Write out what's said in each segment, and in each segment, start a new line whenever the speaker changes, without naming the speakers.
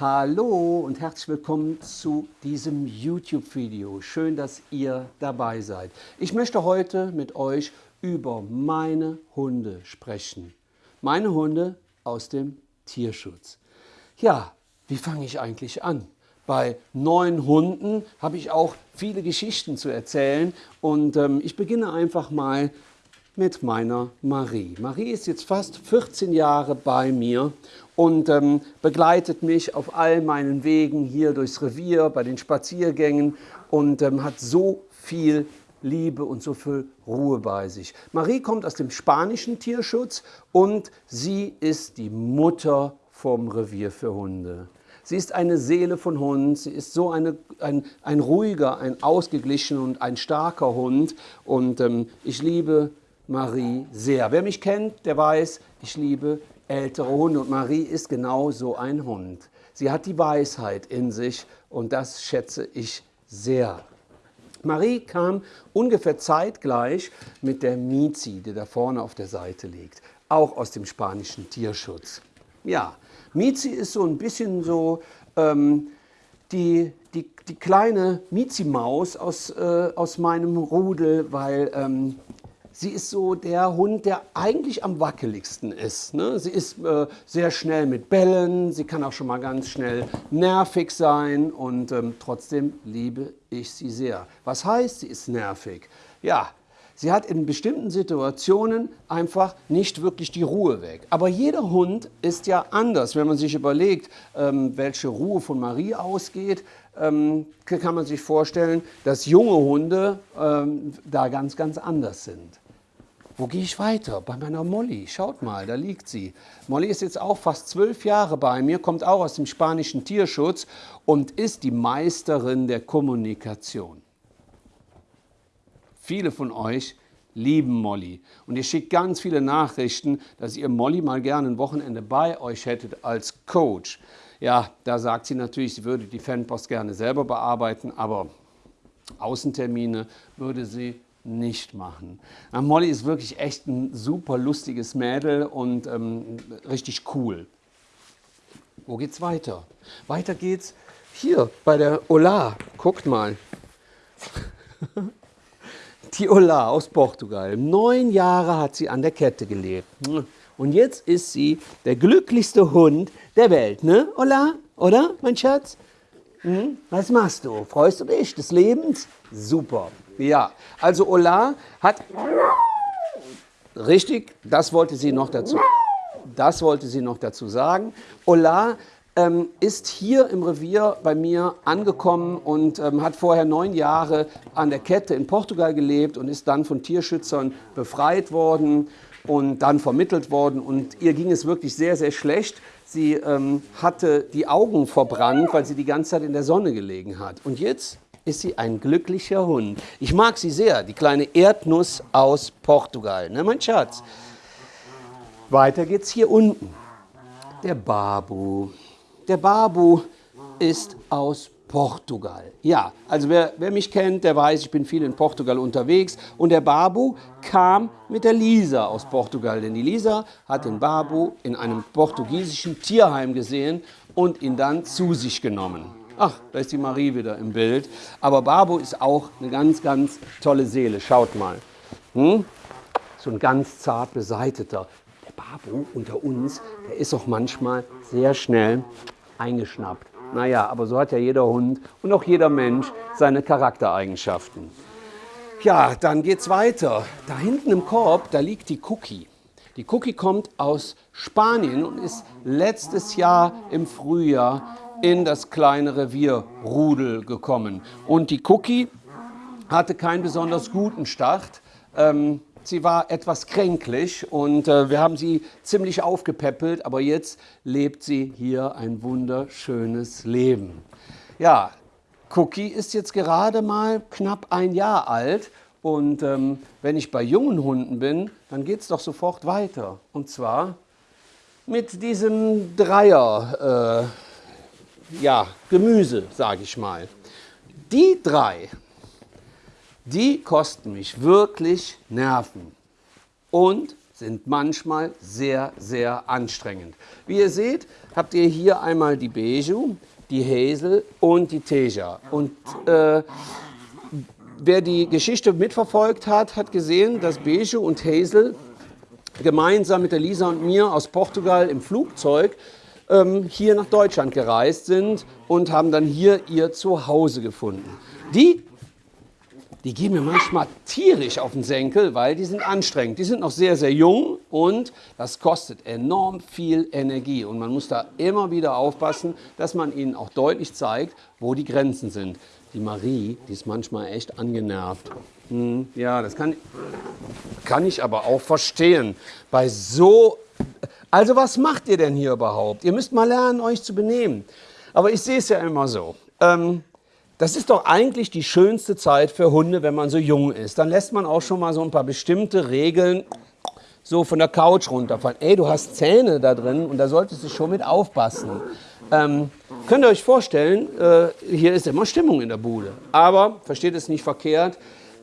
Hallo und herzlich willkommen zu diesem YouTube-Video. Schön, dass ihr dabei seid. Ich möchte heute mit euch über meine Hunde sprechen. Meine Hunde aus dem Tierschutz. Ja, wie fange ich eigentlich an? Bei neun Hunden habe ich auch viele Geschichten zu erzählen und ähm, ich beginne einfach mal mit meiner Marie. Marie ist jetzt fast 14 Jahre bei mir und ähm, begleitet mich auf all meinen Wegen hier durchs Revier, bei den Spaziergängen und ähm, hat so viel Liebe und so viel Ruhe bei sich. Marie kommt aus dem spanischen Tierschutz und sie ist die Mutter vom Revier für Hunde. Sie ist eine Seele von Hund, sie ist so eine, ein, ein ruhiger, ein ausgeglichener und ein starker Hund und ähm, ich liebe Marie sehr. Wer mich kennt, der weiß, ich liebe ältere Hunde und Marie ist genau so ein Hund. Sie hat die Weisheit in sich und das schätze ich sehr. Marie kam ungefähr zeitgleich mit der Mizi, die da vorne auf der Seite liegt, auch aus dem spanischen Tierschutz. Ja, Mizi ist so ein bisschen so ähm, die, die, die kleine Mizi-Maus aus, äh, aus meinem Rudel, weil ähm, sie ist so der Hund, der eigentlich am wackeligsten ist. Ne? Sie ist äh, sehr schnell mit Bällen, sie kann auch schon mal ganz schnell nervig sein und ähm, trotzdem liebe ich sie sehr. Was heißt, sie ist nervig? Ja, sie hat in bestimmten Situationen einfach nicht wirklich die Ruhe weg. Aber jeder Hund ist ja anders. Wenn man sich überlegt, ähm, welche Ruhe von Marie ausgeht, ähm, kann man sich vorstellen, dass junge Hunde ähm, da ganz, ganz anders sind. Wo gehe ich weiter? Bei meiner Molly. Schaut mal, da liegt sie. Molly ist jetzt auch fast zwölf Jahre bei mir, kommt auch aus dem spanischen Tierschutz und ist die Meisterin der Kommunikation. Viele von euch lieben Molly und ihr schickt ganz viele Nachrichten, dass ihr Molly mal gerne ein Wochenende bei euch hättet als Coach. Ja, da sagt sie natürlich, sie würde die Fanpost gerne selber bearbeiten, aber Außentermine würde sie nicht machen. Na, Molly ist wirklich echt ein super lustiges Mädel und ähm, richtig cool. Wo geht's weiter? Weiter geht's hier bei der Ola. Guckt mal. Die Ola aus Portugal. Neun Jahre hat sie an der Kette gelebt. Und jetzt ist sie der glücklichste Hund der Welt, ne, Ola? Oder, mein Schatz? Hm? Was machst du? Freust du dich des Lebens? Super. Ja, also Ola hat, richtig, das wollte sie noch dazu, das wollte sie noch dazu sagen. Ola ähm, ist hier im Revier bei mir angekommen und ähm, hat vorher neun Jahre an der Kette in Portugal gelebt und ist dann von Tierschützern befreit worden und dann vermittelt worden und ihr ging es wirklich sehr, sehr schlecht. Sie ähm, hatte die Augen verbrannt, weil sie die ganze Zeit in der Sonne gelegen hat. Und jetzt ist sie ein glücklicher Hund. Ich mag sie sehr, die kleine Erdnuss aus Portugal, ne mein Schatz? Weiter geht's hier unten. Der Babu. Der Babu ist aus Portugal. Ja, also wer, wer, mich kennt, der weiß, ich bin viel in Portugal unterwegs. Und der Babu kam mit der Lisa aus Portugal. Denn die Lisa hat den Babu in einem portugiesischen Tierheim gesehen und ihn dann zu sich genommen. Ach, da ist die Marie wieder im Bild. Aber Babo ist auch eine ganz, ganz tolle Seele. Schaut mal. Hm? So ein ganz zart beseiteter. Der Babo unter uns, der ist auch manchmal sehr schnell eingeschnappt. Naja, aber so hat ja jeder Hund und auch jeder Mensch seine Charaktereigenschaften. Ja, dann geht's weiter. Da hinten im Korb, da liegt die Cookie. Die Cookie kommt aus Spanien und ist letztes Jahr im Frühjahr in das kleine Revier Rudel gekommen. Und die Cookie hatte keinen besonders guten Start. Ähm, sie war etwas kränklich und äh, wir haben sie ziemlich aufgepäppelt, aber jetzt lebt sie hier ein wunderschönes Leben. Ja, Cookie ist jetzt gerade mal knapp ein Jahr alt und ähm, wenn ich bei jungen Hunden bin, dann geht es doch sofort weiter. Und zwar mit diesem Dreier. Äh, ja, Gemüse, sage ich mal. Die drei, die kosten mich wirklich Nerven und sind manchmal sehr, sehr anstrengend. Wie ihr seht, habt ihr hier einmal die Beju, die Hazel und die Teja. Und äh, wer die Geschichte mitverfolgt hat, hat gesehen, dass Beju und Hazel gemeinsam mit der Lisa und mir aus Portugal im Flugzeug ähm, hier nach Deutschland gereist sind und haben dann hier ihr Zuhause gefunden. Die, die gehen mir manchmal tierisch auf den Senkel, weil die sind anstrengend. Die sind noch sehr, sehr jung und das kostet enorm viel Energie. Und man muss da immer wieder aufpassen, dass man ihnen auch deutlich zeigt, wo die Grenzen sind. Die Marie, die ist manchmal echt angenervt. Hm, ja, das kann, kann ich aber auch verstehen. Bei so also was macht ihr denn hier überhaupt? Ihr müsst mal lernen, euch zu benehmen. Aber ich sehe es ja immer so. Ähm, das ist doch eigentlich die schönste Zeit für Hunde, wenn man so jung ist. Dann lässt man auch schon mal so ein paar bestimmte Regeln so von der Couch runterfallen. Ey, du hast Zähne da drin und da solltest du schon mit aufpassen. Ähm, könnt ihr euch vorstellen, äh, hier ist immer Stimmung in der Bude. Aber, versteht es nicht verkehrt,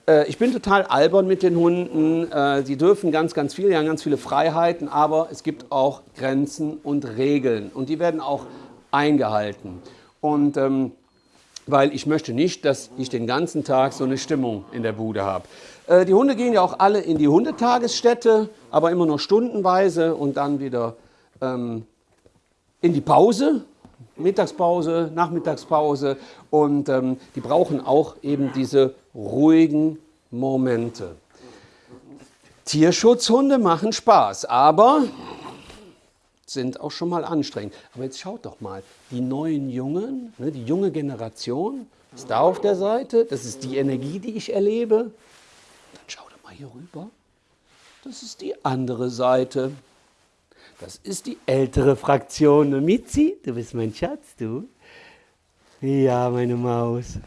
äh, ich bin total albern mit den Hunden. Äh, sie dürfen ganz, ganz viel, die haben ganz viele Freiheiten, aber es gibt auch Grenzen und Regeln und die werden auch eingehalten. Und ähm, weil ich möchte nicht, dass ich den ganzen Tag so eine Stimmung in der Bude habe. Äh, die Hunde gehen ja auch alle in die Hundetagesstätte, aber immer nur stundenweise und dann wieder ähm, in die Pause, Mittagspause, Nachmittagspause und ähm, die brauchen auch eben diese ruhigen Momente. Tierschutzhunde machen Spaß, aber sind auch schon mal anstrengend. Aber jetzt schaut doch mal, die neuen Jungen, ne, die junge Generation ist da auf der Seite. Das ist die Energie, die ich erlebe. Dann schau doch mal hier rüber. Das ist die andere Seite. Das ist die ältere Fraktion. Mitzi, du bist mein Schatz, du. Ja, meine Maus.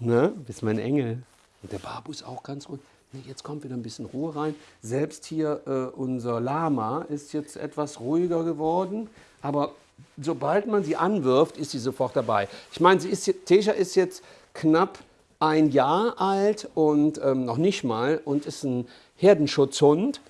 Ne? Bist mein Engel. Und der Babu ist auch ganz ruhig. Nee, jetzt kommt wieder ein bisschen Ruhe rein. Selbst hier äh, unser Lama ist jetzt etwas ruhiger geworden. Aber sobald man sie anwirft, ist sie sofort dabei. Ich meine, ist, Tesha ist jetzt knapp ein Jahr alt und ähm, noch nicht mal und ist ein Herdenschutzhund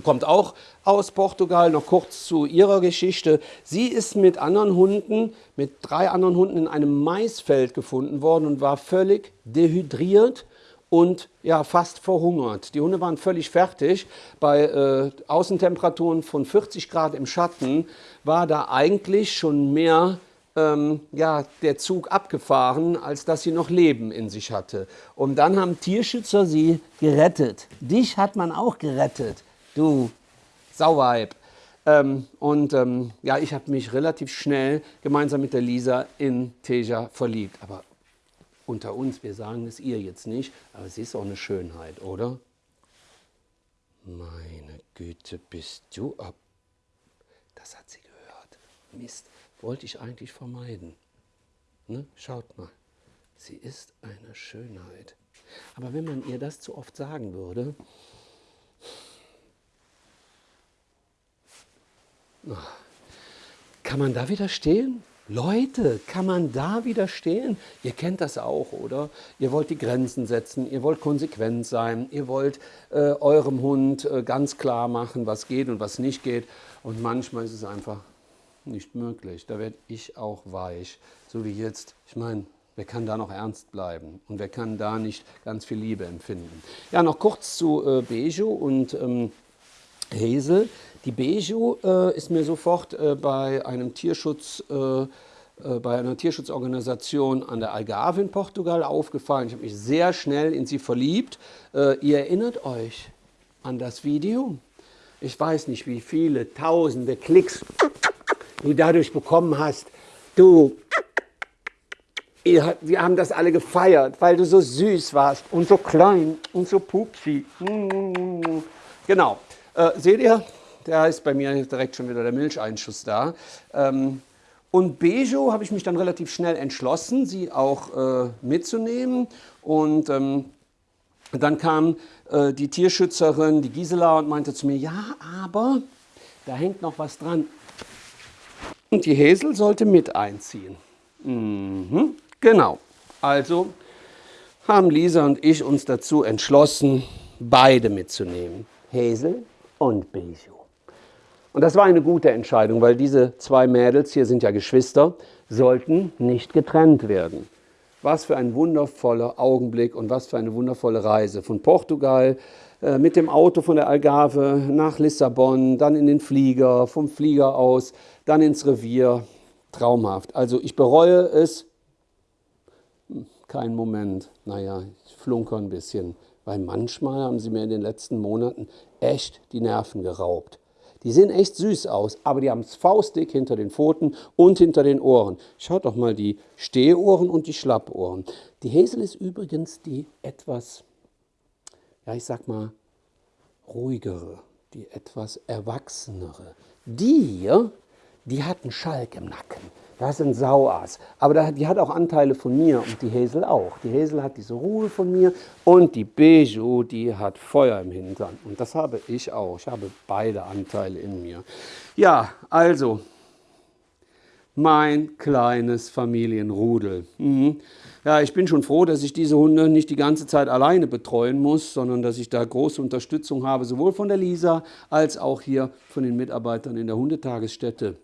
kommt auch aus Portugal, noch kurz zu ihrer Geschichte. Sie ist mit anderen Hunden, mit drei anderen Hunden in einem Maisfeld gefunden worden und war völlig dehydriert und ja, fast verhungert. Die Hunde waren völlig fertig. Bei äh, Außentemperaturen von 40 Grad im Schatten war da eigentlich schon mehr ähm, ja, der Zug abgefahren, als dass sie noch Leben in sich hatte. Und dann haben Tierschützer sie gerettet. Dich hat man auch gerettet du Sauweib. Ähm, und ähm, ja, ich habe mich relativ schnell gemeinsam mit der Lisa in Teja verliebt. Aber unter uns, wir sagen es ihr jetzt nicht, aber sie ist auch eine Schönheit, oder? Meine Güte, bist du ab. Das hat sie gehört. Mist, wollte ich eigentlich vermeiden. Ne? Schaut mal, sie ist eine Schönheit. Aber wenn man ihr das zu oft sagen würde, Kann man da widerstehen? Leute, kann man da widerstehen? Ihr kennt das auch, oder? Ihr wollt die Grenzen setzen, ihr wollt konsequent sein, ihr wollt äh, eurem Hund äh, ganz klar machen, was geht und was nicht geht. Und manchmal ist es einfach nicht möglich. Da werde ich auch weich, so wie jetzt. Ich meine, wer kann da noch ernst bleiben und wer kann da nicht ganz viel Liebe empfinden? Ja, noch kurz zu äh, Bejo und ähm, Hazel. Die Beju äh, ist mir sofort äh, bei einem Tierschutz äh, bei einer Tierschutzorganisation an der Algarve in Portugal aufgefallen. Ich habe mich sehr schnell in sie verliebt. Ihr erinnert euch an das Video? Ich weiß nicht, wie viele tausende Klicks du dadurch bekommen hast. Du, ihr, wir haben das alle gefeiert, weil du so süß warst und so klein und so pupsi. Genau. Äh, seht ihr, da ist bei mir direkt schon wieder der Milcheinschuss da. Ähm, und Bejo habe ich mich dann relativ schnell entschlossen, sie auch äh, mitzunehmen. Und ähm, dann kam äh, die Tierschützerin, die Gisela, und meinte zu mir, ja, aber da hängt noch was dran. Und die Häsel sollte mit einziehen. Mhm, genau. Also haben Lisa und ich uns dazu entschlossen, beide mitzunehmen. Hazel und Bijou. Und das war eine gute Entscheidung, weil diese zwei Mädels, hier sind ja Geschwister, sollten nicht getrennt werden. Was für ein wundervoller Augenblick und was für eine wundervolle Reise. Von Portugal äh, mit dem Auto von der Algarve nach Lissabon, dann in den Flieger, vom Flieger aus, dann ins Revier. Traumhaft. Also ich bereue es, hm, kein Moment. Naja, ich flunker ein bisschen, weil manchmal haben sie mir in den letzten Monaten echt die Nerven geraubt. Die sehen echt süß aus, aber die haben es faustdick hinter den Pfoten und hinter den Ohren. Schaut doch mal die Stehohren und die Schlappohren. Die Häsel ist übrigens die etwas, ja ich sag mal, ruhigere, die etwas erwachsenere. Die hier, die hat einen Schalk im Nacken. Das ist ein Sauass. Aber die hat auch Anteile von mir und die Häsel auch. Die Häsel hat diese Ruhe von mir und die Bijou, die hat Feuer im Hintern. Und das habe ich auch. Ich habe beide Anteile in mir. Ja, also, mein kleines Familienrudel. Mhm. Ja, ich bin schon froh, dass ich diese Hunde nicht die ganze Zeit alleine betreuen muss, sondern dass ich da große Unterstützung habe, sowohl von der Lisa als auch hier von den Mitarbeitern in der Hundetagesstätte.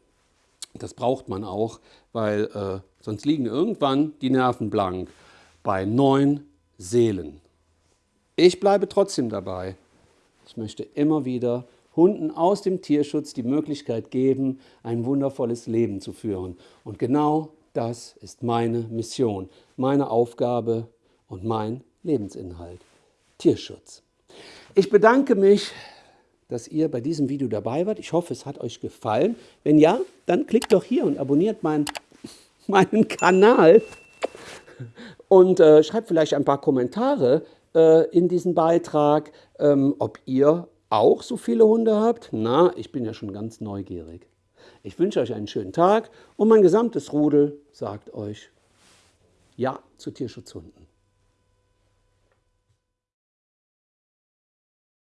Das braucht man auch, weil äh, sonst liegen irgendwann die Nerven blank bei neun Seelen. Ich bleibe trotzdem dabei. Ich möchte immer wieder Hunden aus dem Tierschutz die Möglichkeit geben, ein wundervolles Leben zu führen. Und genau das ist meine Mission, meine Aufgabe und mein Lebensinhalt. Tierschutz. Ich bedanke mich dass ihr bei diesem Video dabei wart. Ich hoffe, es hat euch gefallen. Wenn ja, dann klickt doch hier und abonniert mein, meinen Kanal und äh, schreibt vielleicht ein paar Kommentare äh, in diesen Beitrag, ähm, ob ihr auch so viele Hunde habt. Na, ich bin ja schon ganz neugierig. Ich wünsche euch einen schönen Tag und mein gesamtes Rudel sagt euch Ja zu Tierschutzhunden.